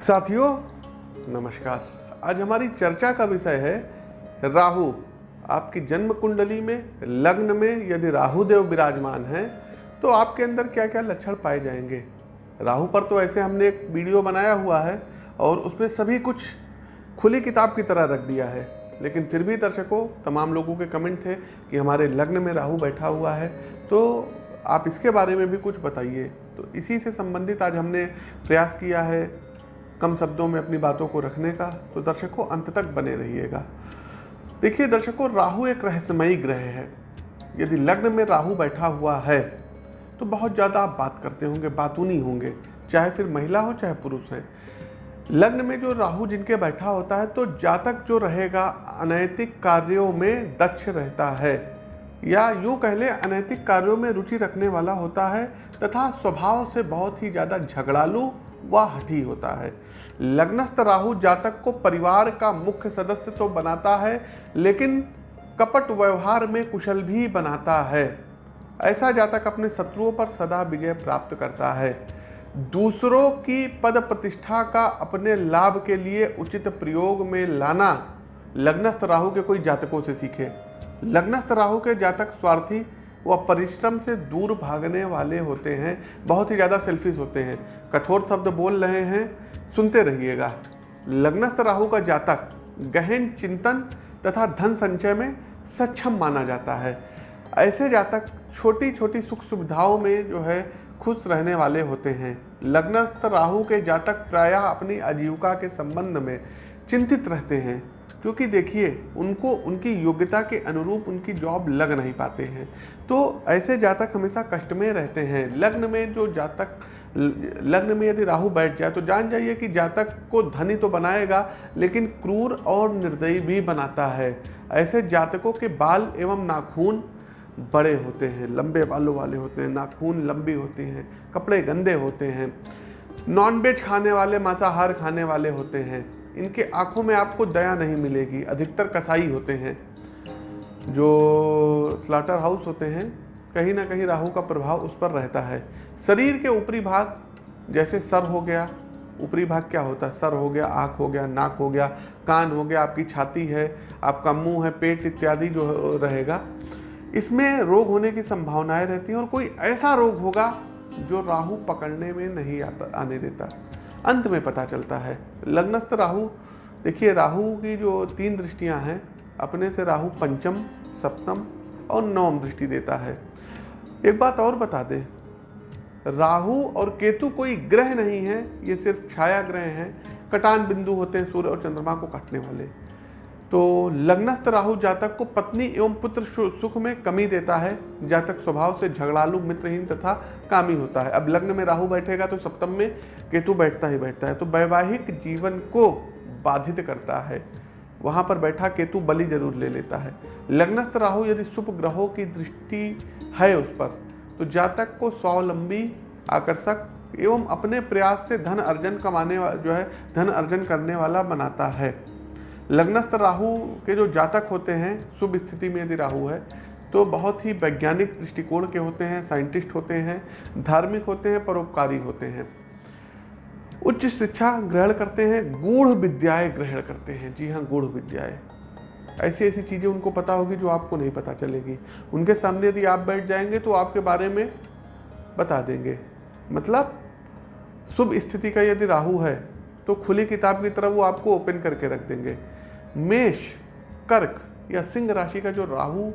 साथियों, नमस्कार। आज हमारी चर्चा का विषय है राहु। आपकी जन्म कुंडली में, लग्न में यदि राहु देव विराजमान हैं तो आपके अंदर क्या क्या लक्षण पाए जाएँगे? राहु पर तो ऐसे हमने एक वीडियो बनाया हुआ है और उसमें सभी कुछ खुली किताब की तरह रख दिया है। लेकिन फिर भी दर्शकों, तमाम लोगों के कमेंट थे कि हमारे लग्न में राहु बैठा हुआ है तो आप इसके बारे में भी कुछ बताइए। तो इसी से संबंधित आज हमने प्रयास किया है कम शब्दों में अपनी बातों को रखने का तो दर्शकों अंत तक बने रहिएगा। देखिए, दर्शकों राहु एक रहस्यमयी ग्रह है। यदि लग्न में राहु बैठा हुआ है तो बहुत ज़्यादा आप बात करते होंगे, बातूनी होंगे, चाहे फिर महिला हो, चाहे पुरुष है। लग्न में जो राहु जिनके बैठा होता है तो जातक जो रहेगा, अनैतिक कार्यों में दक्ष रहता है। या यूँ कह लें, अनैतिक कार्यों में रुचि रखने वाला होता है, तथा स्वभाव से बहुत ही ज़्यादा झगड़ालू व हठी होता है। लग्नस्थ राहु जातक को परिवार का मुख्य सदस्य तो बनाता है, लेकिन कपट व्यवहार में कुशल भी बनाता है। ऐसा जातक अपने शत्रुओं पर सदा विजय प्राप्त करता है। दूसरों की पद प्रतिष्ठा का अपने लाभ के लिए उचित प्रयोग में लाना लग्नस्थ राहु के कोई जातकों से सीखे। लग्नस्थ राहु के जातक स्वार्थी व परिश्रम से दूर भागने वाले होते हैं, बहुत ही ज़्यादा सेल्फिश होते हैं। कठोर शब्द बोल रहे हैं, सुनते रहिएगा। लग्नस्थ राहु का जातक, गहन चिंतन तथा धन संचय में सक्षम माना जाता है। ऐसे जातक छोटी छोटी सुख सुविधाओं में जो है, खुश रहने वाले होते हैं। लग्नस्थ राहु के जातक प्रायः अपनी आजीविका के संबंध में चिंतित रहते हैं। क्योंकि देखिए, उनको, उनकी योग्यता के अनुरूप उनकी जॉब लग नहीं पाते हैं। तो ऐसे जातक हमेशा कष्ट में रहते हैं। लग्न में जो जातक, लग्न में यदि राहु बैठ जाए तो जान जाइए कि जातक को धनी तो बनाएगा, लेकिन क्रूर और निर्दयी भी बनाता है। ऐसे जातकों के बाल एवं नाखून बड़े होते हैं, लंबे बालों वाले होते हैं, नाखून लंबी होती हैं, कपड़े गंदे होते हैं, नॉनवेज खाने वाले, मांसाहार खाने वाले होते हैं। इनके आँखों में आपको दया नहीं मिलेगी। अधिकतर कसाई होते हैं। जो स्लाटर हाउस होते हैं, कहीं ना कहीं राहु का प्रभाव उस पर रहता है। शरीर के ऊपरी भाग, जैसे सर हो गया, ऊपरी भाग क्या होता है? सर हो गया, आँख हो गया, नाक हो गया, कान हो गया, आपकी छाती है, आपका मुँह है, पेट इत्यादि जो रहेगा, इसमें रोग होने की संभावनाएँ रहती हैं और कोई ऐसा रोग होगा जो राहु पकड़ने में नहीं आता, आने देता। अंत में पता चलता है। लग्नस्थ राहु, देखिए राहु की जो तीन दृष्टियाँ हैं, अपने से राहु पंचम, सप्तम और नवम दृष्टि देता है। एक बात और बता दें, राहु और केतु कोई ग्रह नहीं है, ये सिर्फ़ छाया ग्रह हैं, कटान बिंदु होते हैं, सूर्य और चंद्रमा को काटने वाले। तो लग्नस्थ राहु जातक को पत्नी एवं पुत्र सुख में कमी देता है, जातक स्वभाव से झगड़ालू, मित्रहीन तथा कामी होता है। अब लग्न में राहु बैठेगा तो सप्तम में केतु बैठता ही बैठता है तो वैवाहिक जीवन को बाधित करता है। वहाँ पर बैठा केतु बलि ज़रूर ले लेता है। लग्नस्थ राहु यदि शुभ ग्रहों की दृष्टि है उस पर तो जातक को स्वावलंबी, आकर्षक एवं अपने प्रयास से धन अर्जन कमाने जो है, धन अर्जन करने वाला बनाता है। लग्नस्थ राहु के जो जातक होते हैं, शुभ स्थिति में यदि राहु है तो बहुत ही वैज्ञानिक दृष्टिकोण के होते हैं, साइंटिस्ट होते हैं, धार्मिक होते हैं, परोपकारी होते हैं। उच्च शिक्षा ग्रहण करते हैं, गूढ़ विद्याएँ ग्रहण करते हैं। जी हाँ गूढ़ विद्याएँ। ऐसी ऐसी चीज़ें उनको पता होगी जो आपको नहीं पता चलेगी। उनके सामने यदि आप बैठ जाएँगे तो आपके बारे में बता देंगे। मतलब शुभ स्थिति का यदि राहु है तो खुली किताब की तरह वो आपको ओपन करके रख देंगे। मेष, कर्क या सिंह राशि का जो राहु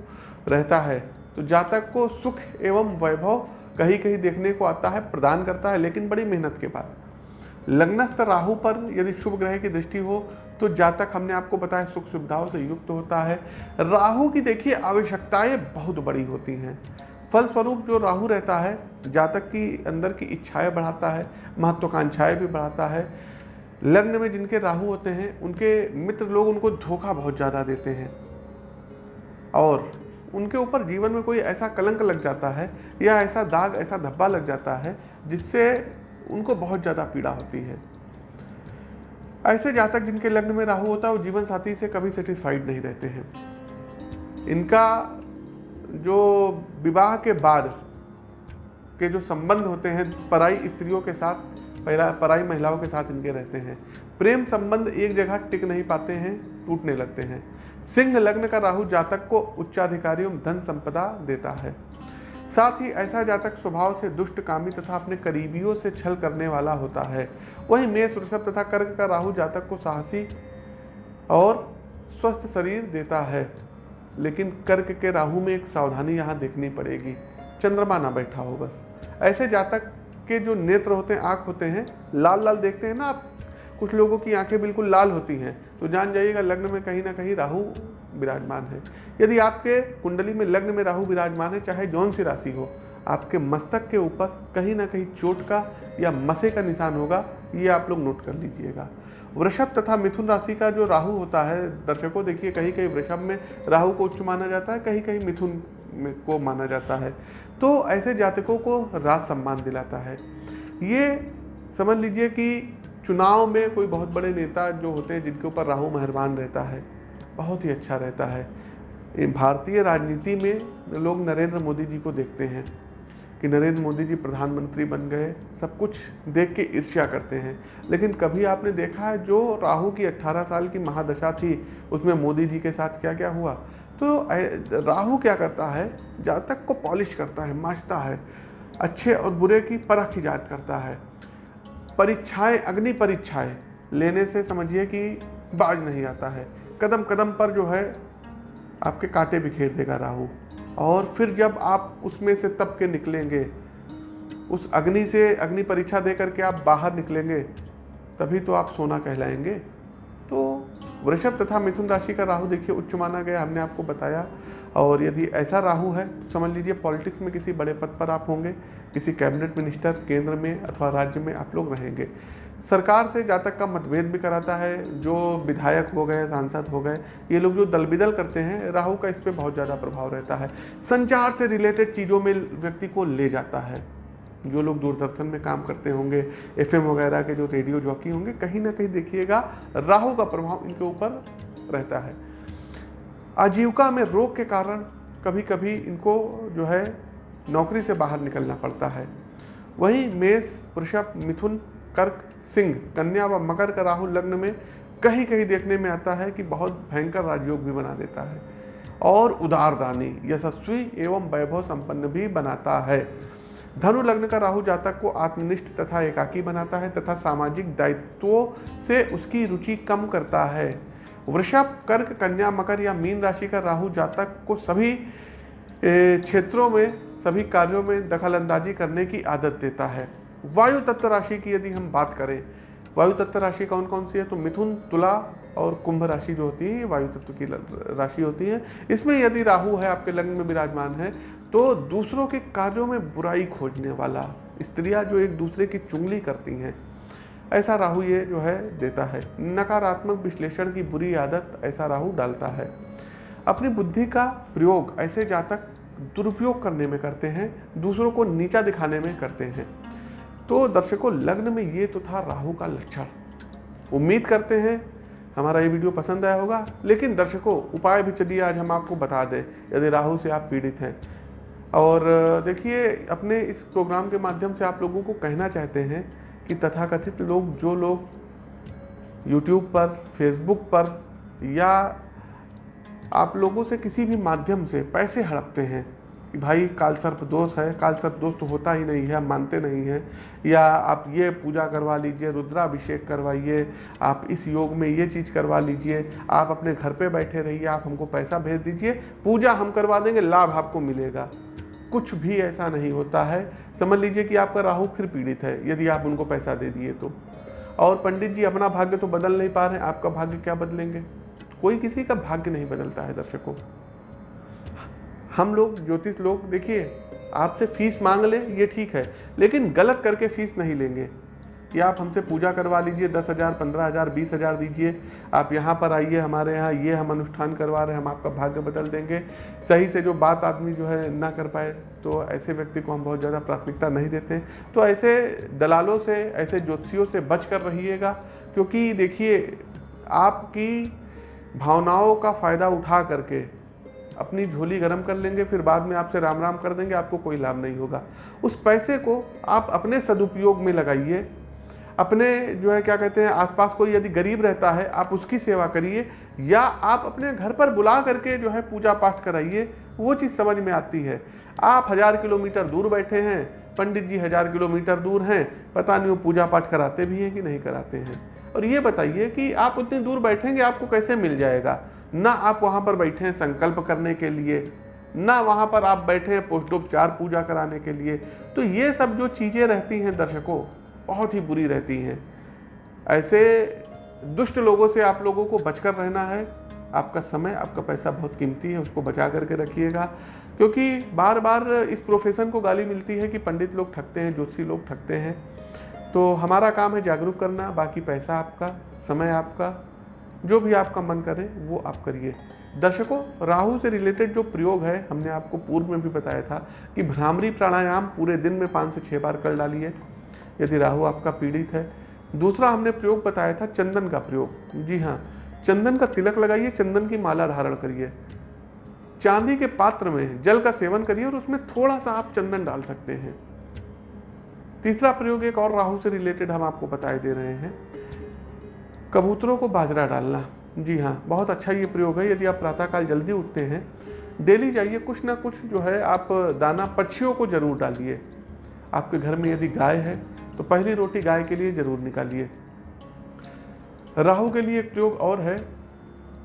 रहता है तो जातक को सुख एवं वैभव कहीं कहीं देखने को आता है, प्रदान करता है, लेकिन बड़ी मेहनत के बाद। लग्नस्थ राहु पर यदि शुभ ग्रह की दृष्टि हो तो जातक हमने आपको बताया सुख सुविधाओं से युक्त होता है। राहु की देखिए, आवश्यकताएँ बहुत बड़ी होती हैं। फलस्वरूप जो राहु रहता है, जातक की अंदर की इच्छाएँ बढ़ाता है, महत्वाकांक्षाएँ भी बढ़ाता है लग्न में जिनके राहु होते हैं, उनके मित्र लोग उनको धोखा बहुत ज़्यादा देते हैं। और उनके ऊपर जीवन में कोई ऐसा कलंक लग जाता है या ऐसा दाग, ऐसा धब्बा लग जाता है जिससे उनको बहुत ज़्यादा पीड़ा होती है। ऐसे जातक जिनके लग्न में राहु होता है, वो जीवन साथी से कभी सेटिस्फाइड नहीं रहते हैं। इनका जो विवाह के बाद के जो संबंध होते हैं, पराई स्त्रियों के साथ पराई महिलाओं के साथ इनके रहते हैं। प्रेम संबंध एक जगह टिक नहीं पाते हैं, टूटने लगते हैं। सिंह लग्न का राहु जातक को उच्चाधिकारी एवं धन संपदा देता है। साथ ही ऐसा जातक स्वभाव से दुष्ट, कामी तथा अपने करीबियों से छल करने वाला होता है। वहीं मेष, वृषभ तथा कर्क का राहु जातक को साहसी और स्वस्थ शरीर देता है। लेकिन कर्क के राहु में एक सावधानी यहाँ देखनी पड़ेगी। चंद्रमा ना बैठा हो बस। ऐसे जातक के जो नेत्र होते हैं, आँख होते हैं, लाल लाल देखते हैं ना आप? कुछ लोगों की आँखें बिल्कुल लाल होती हैं। तो जान जाइएगा, लग्न में कहीं ना कहीं राहु विराजमान है। यदि आपके कुंडली में लग्न में राहु विराजमान है, चाहे जौन सी राशि हो, आपके मस्तक के ऊपर कहीं ना कहीं चोट का या मसे का निशान होगा, ये आप लोग नोट कर लीजिएगा। वृषभ तथा मिथुन राशि का जो राहु होता है, दर्शकों, देखिए कहीं कहीं वृषभ में राहु को उच्च माना जाता है कहीं कहीं मिथुन में को माना जाता है। तो ऐसे जातकों को राज सम्मान दिलाता है। ये समझ लीजिए कि चुनाव में कोई बहुत बड़े नेता जो होते हैं, जिनके ऊपर राहु मेहरबान रहता है, बहुत ही अच्छा रहता है। भारतीय राजनीति में लोग नरेंद्र मोदी जी को देखते हैं कि नरेंद्र मोदी जी प्रधानमंत्री बन गए, सब कुछ देख के ईर्ष्या करते हैं। लेकिन कभी आपने देखा है, जो राहु की 18 साल की महादशा थी, उसमें मोदी जी के साथ क्या क्या हुआ? तो राहु क्या करता है? जातक को पॉलिश करता है माचता है। अच्छे और बुरे की परख ईजाद करता है। परीक्षाएँ, अग्नि परीक्षाएँ, लेने से समझिए कि बाज नहीं आता है। कदम कदम पर जो है, आपके कांटे बिखेर देगा राहु। और फिर जब आप उसमें से तप के निकलेंगे, उस अग्नि से अग्नि परीक्षा दे करके आप बाहर निकलेंगे, तभी तो आप सोना कहलाएँगे। तो वृषभ तथा मिथुन राशि का राहु देखिए, उच्च माना गया, हमने आपको बताया। और यदि ऐसा राहु है तो समझ लीजिए पॉलिटिक्स में किसी बड़े पद पर आप होंगे, किसी कैबिनेट मिनिस्टर, केंद्र में अथवा राज्य में आप लोग रहेंगे। सरकार से जातक का मतभेद भी कराता है, जो विधायक हो गए, सांसद हो गए, ये लोग जो दल बिदल करते हैं, राहु का इस पर बहुत ज़्यादा प्रभाव रहता है। संचार से रिलेटेड चीज़ों में व्यक्ति को ले जाता है। जो लोग दूरदर्शन में काम करते होंगे, एफएम वगैरह के जो रेडियो जॉकी होंगे, कहीं ना कहीं देखिएगा, राहु का प्रभाव इनके ऊपर रहता है। आजीविका में रोग के कारण कभी कभी इनको जो है, नौकरी से बाहर निकलना पड़ता है। वहीं मेष, वृषभ, मिथुन, कर्क, सिंह, कन्या व मकर का राहु लग्न में कहीं कहीं देखने में आता है कि बहुत भयंकर राजयोग भी बना देता है। और उदारदानी, यशस्वी एवं वैभव संपन्न भी बनाता है। धनु लग्न का राहु जातक को आत्मनिष्ठ तथा एकाकी बनाता है तथा सामाजिक दायित्वों से उसकी रुचि कम करता है। वृषभ, कर्क, कन्या, मकर या मीन राशि का राहु जातक को सभी क्षेत्रों में, सभी कार्यों में दखल अंदाजी करने की आदत देता है। वायु तत्व राशि की यदि हम बात करें, वायु तत्व राशि कौन कौन सी है? तो मिथुन, तुला और कुंभ राशि जो होती है वायु तत्व की राशि होती है। इसमें यदि राहु है, आपके लग्न में विराजमान है तो दूसरों के कार्यों में बुराई खोजने वाला स्त्रियाँ जो एक दूसरे की चुंगली करती हैं, ऐसा राहु ये जो है देता है। नकारात्मक विश्लेषण की बुरी आदत ऐसा राहु डालता है। अपनी बुद्धि का प्रयोग ऐसे जातक दुरुपयोग करने में करते हैं, दूसरों को नीचा दिखाने में करते हैं। तो दर्शकों, लग्न में ये तो था राहु का लक्षण। उम्मीद करते हैं, हमारा ये वीडियो पसंद आया होगा, लेकिन दर्शकों, उपाय भी चलिए आज हम आपको बता दें, यदि राहु से आप पीड़ित हैं और देखिए, अपने इस प्रोग्राम के माध्यम से आप लोगों को कहना चाहते हैं कि तथाकथित लोग, जो लोग यूट्यूब पर फेसबुक पर या आप लोगों से किसी भी माध्यम से पैसे हड़पते हैं कि भाई, काल सर्प दोष है, काल सर्प दोष तो होता ही नहीं है मानते नहीं हैं, या आप ये पूजा करवा लीजिए, रुद्राभिषेक करवाइए, आप इस योग में ये चीज़ करवा लीजिए, आप अपने घर पे बैठे रहिए, आप हमको पैसा भेज दीजिए, पूजा हम करवा देंगे, लाभ आपको मिलेगा। कुछ भी ऐसा नहीं होता है। समझ लीजिए कि आपका राहु फिर पीड़ित है, यदि आप उनको पैसा दे दिए तो। और पंडित जी, अपना भाग्य तो बदल नहीं पा रहे आपका भाग्य क्या बदलेंगे? कोई किसी का भाग्य नहीं बदलता है दर्शकों। हम लोग, ज्योतिष लोग, देखिए, आपसे फ़ीस मांग लें, ये ठीक है, लेकिन गलत करके फ़ीस नहीं लेंगे। कि आप हमसे पूजा करवा लीजिए, दस हज़ार, पंद्रह हज़ार, बीस हज़ार दीजिए। आप यहाँ पर आइए, हमारे यहाँ ये हम अनुष्ठान करवा रहे हैं, हम आपका भाग्य बदल देंगे। सही से जो बात आदमी जो है ना कर पाए तो ऐसे व्यक्ति को हम बहुत ज़्यादा प्राथमिकता नहीं देते। तो ऐसे दलालों से, ऐसे ज्योतिषियों से बच कर रहिएगा, क्योंकि देखिए, आपकी भावनाओं का फ़ायदा उठा करके अपनी झोली गर्म कर लेंगे, फिर बाद में आपसे राम राम कर देंगे, आपको कोई लाभ नहीं होगा। उस पैसे को आप अपने सदुपयोग में लगाइए अपने जो है, क्या कहते हैं, आसपास कोई यदि गरीब रहता है, आप उसकी सेवा करिए, या आप अपने घर पर बुला करके जो है पूजा पाठ कराइए, वो चीज़ समझ में आती है। आप हज़ार किलोमीटर दूर बैठे हैं, पंडित जी हज़ार किलोमीटर दूर हैं, पता नहीं वो पूजा पाठ कराते भी हैं कि नहीं कराते हैं। और ये बताइए कि आप उतनी दूर बैठेंगे, आपको कैसे मिल जाएगा? ना आप वहाँ पर बैठे हैं संकल्प करने के लिए, ना वहाँ पर आप बैठे हैं पोष्टोपचार पूजा कराने के लिए। तो ये सब जो चीज़ें रहती हैं दर्शकों बहुत ही बुरी रहती हैं। ऐसे दुष्ट लोगों से आप लोगों को बचकर रहना है। आपका समय, आपका पैसा बहुत कीमती है, उसको बचा करके रखिएगा। क्योंकि बार बार इस प्रोफेशन को गाली मिलती है कि पंडित लोग ठगते हैं, ज्योतिषी लोग ठगते हैं। तो हमारा काम है जागरूक करना, बाकी पैसा आपका, समय आपका, जो भी आपका मन करे, वो आप करिए। दर्शकों, राहु से रिलेटेड जो प्रयोग है, हमने आपको पूर्व में भी बताया था कि भ्रामरी प्राणायाम पूरे दिन में पाँच से छः बार कर डालिए। यदि राहु आपका पीड़ित है। दूसरा हमने प्रयोग बताया था चंदन का प्रयोग। जी हाँ चंदन का तिलक लगाइए, चंदन की माला धारण करिए। चांदी के पात्र में जल का सेवन करिए और उसमें थोड़ा सा आप चंदन डाल सकते हैं। तीसरा प्रयोग एक और राहु से रिलेटेड हम आपको बताए दे रहे हैं। कबूतरों को बाजरा डालना। जी हाँ बहुत अच्छा ये प्रयोग है। यदि आप प्रातःकाल जल्दी उठते हैं, डेली जाइए, कुछ ना कुछ जो है आप दाना, पक्षियों को ज़रूर डालिए। आपके घर में यदि गाय है तो पहली रोटी गाय के लिए ज़रूर निकालिए। राहु के लिए एक प्रयोग और है।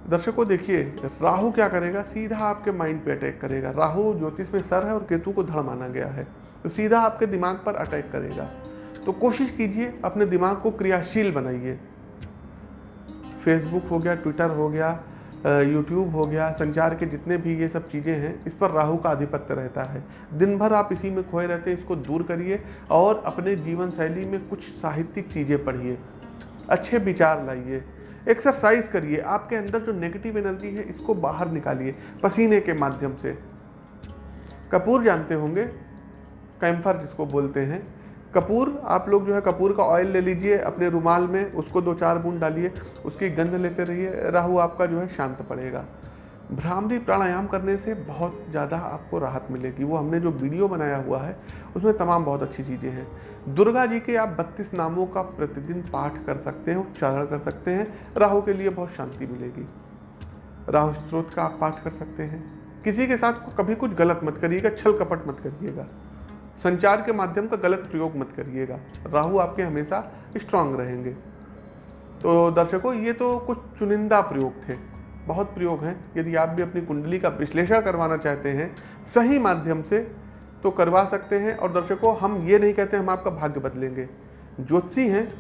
दर्शकों, देखिए, राहु क्या करेगा? सीधा आपके माइंड पे अटैक करेगा। राहु ज्योतिष में सर है और केतु को धड़ माना गया है। तो सीधा आपके दिमाग पर अटैक करेगा। तो कोशिश कीजिए, अपने दिमाग को क्रियाशील बनाइए। फेसबुक हो गया ट्विटर हो गया यूट्यूब हो गया, संचार के जितने भी ये सब चीज़ें हैं, इस पर राहु का आधिपत्य रहता है। दिन भर आप इसी में खोए रहते हैं, इसको दूर करिए और अपने जीवन शैली में कुछ साहित्यिक चीज़ें पढ़िए। अच्छे विचार लाइए। एक्सरसाइज करिए। आपके अंदर जो नेगेटिव एनर्जी है, इसको बाहर निकालिए, पसीने के माध्यम से। कपूर जानते होंगे? कैम्फर जिसको बोलते हैं। कपूर, आप लोग जो है कपूर का ऑयल ले लीजिए अपने रुमाल में, उसको दो चार बूंद डालिए, उसकी गंध लेते रहिए, राहु आपका जो है शांत पड़ेगा। भ्रामरी प्राणायाम करने से बहुत ज़्यादा आपको राहत मिलेगी। वो हमने जो वीडियो बनाया हुआ है, उसमें तमाम बहुत अच्छी चीज़ें हैं। दुर्गा जी के आप बत्तीस नामों का प्रतिदिन पाठ कर सकते हैं, उच्चारण कर सकते हैं, राहु के लिए बहुत शांति मिलेगी। राहु स्त्रोत का आप पाठ कर सकते हैं। किसी के साथ कभी कुछ गलत मत करिएगा, छल कपट मत करिएगा। संचार के माध्यम का गलत प्रयोग मत करिएगा। राहु आपके हमेशा स्ट्रांग रहेंगे। तो दर्शकों, ये तो कुछ चुनिंदा प्रयोग थे। बहुत प्रयोग हैं। यदि आप भी अपनी कुंडली का विश्लेषण करवाना चाहते हैं, सही माध्यम से तो करवा सकते हैं। और दर्शकों, हम ये नहीं कहते हम आपका भाग्य बदलेंगे। ज्योतिषी हैं।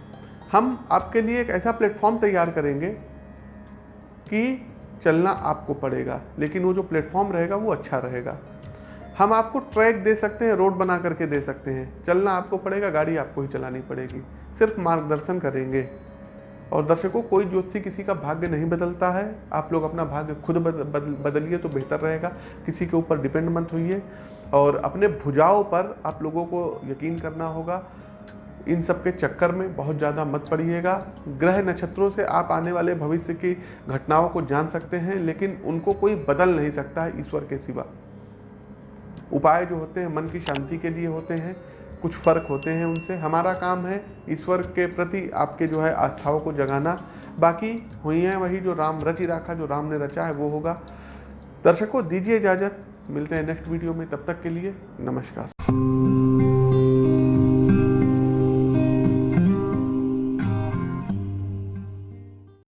हम आपके लिए एक ऐसा प्लेटफॉर्म तैयार करेंगे कि चलना आपको पड़ेगा। लेकिन वो जो प्लेटफॉर्म रहेगा, वो अच्छा रहेगा। हम आपको ट्रैक दे सकते हैं रोड बना करके दे सकते हैं। चलना आपको पड़ेगा गाड़ी आपको ही चलानी पड़ेगी। सिर्फ़ मार्गदर्शन करेंगे। और दर्शकों कोई ज्योतिषी किसी का भाग्य नहीं बदलता है। आप लोग अपना भाग्य खुद बदल, बदल, बदलिए तो बेहतर रहेगा। किसी के ऊपर डिपेंड मत होइए। और अपने भुजाओं पर आप लोगों को यकीन करना होगा। इन सब के चक्कर में बहुत ज़्यादा मत पड़िएगा। ग्रह नक्षत्रों से आप आने वाले भविष्य की घटनाओं को जान सकते हैं लेकिन उनको कोई बदल नहीं सकता है ईश्वर के सिवा। उपाय जो होते हैं, मन की शांति के लिए होते हैं, कुछ फ़र्क होते हैं उनसे। हमारा काम है ईश्वर के प्रति आपके जो है आस्थाओं को जगाना। बाकी हुई है वही जो राम रची रखा, जो राम ने रचा है, वो होगा। दर्शकों, दीजिए इजाज़त। मिलते हैं नेक्स्ट वीडियो में। तब तक के लिए नमस्कार।